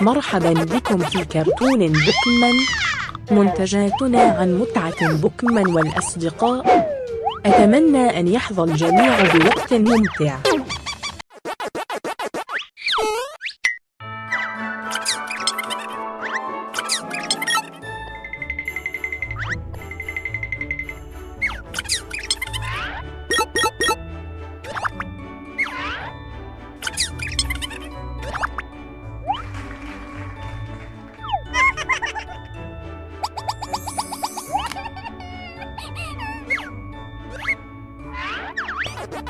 مرحبا بكم في كرتون بوكمان. منتجاتنا عن متعة بوكمان والأصدقاء. أتمنى أن يحظى الجميع بوقت ممتع.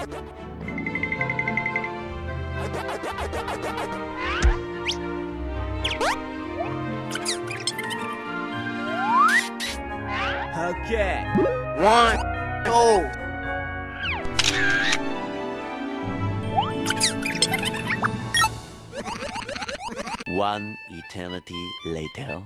Okay. One, two. One eternity later.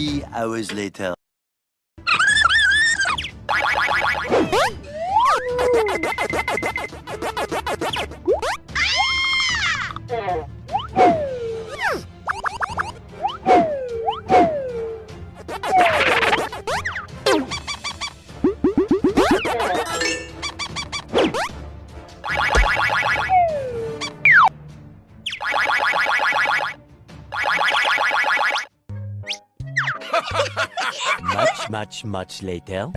Three hours later. Ah! much, much, much later.